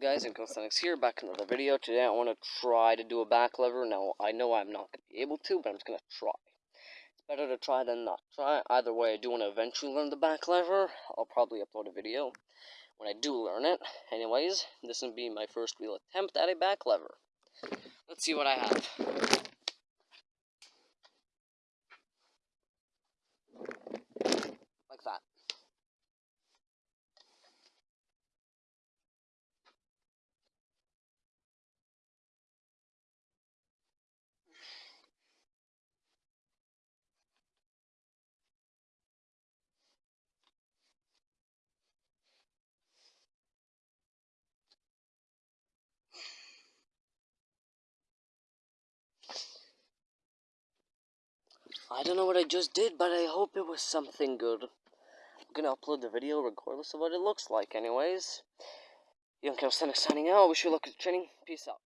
guys, and Calisthenics here, back in another video. Today I want to try to do a back lever. Now, I know I'm not going to be able to, but I'm just going to try. It's better to try than not try. Either way, I do want to eventually learn the back lever. I'll probably upload a video when I do learn it. Anyways, this will be my first real attempt at a back lever. Let's see what I have. I don't know what I just did, but I hope it was something good. I'm gonna upload the video regardless of what it looks like anyways. Young Calisthenics signing out. Wish you luck with the training. Peace out.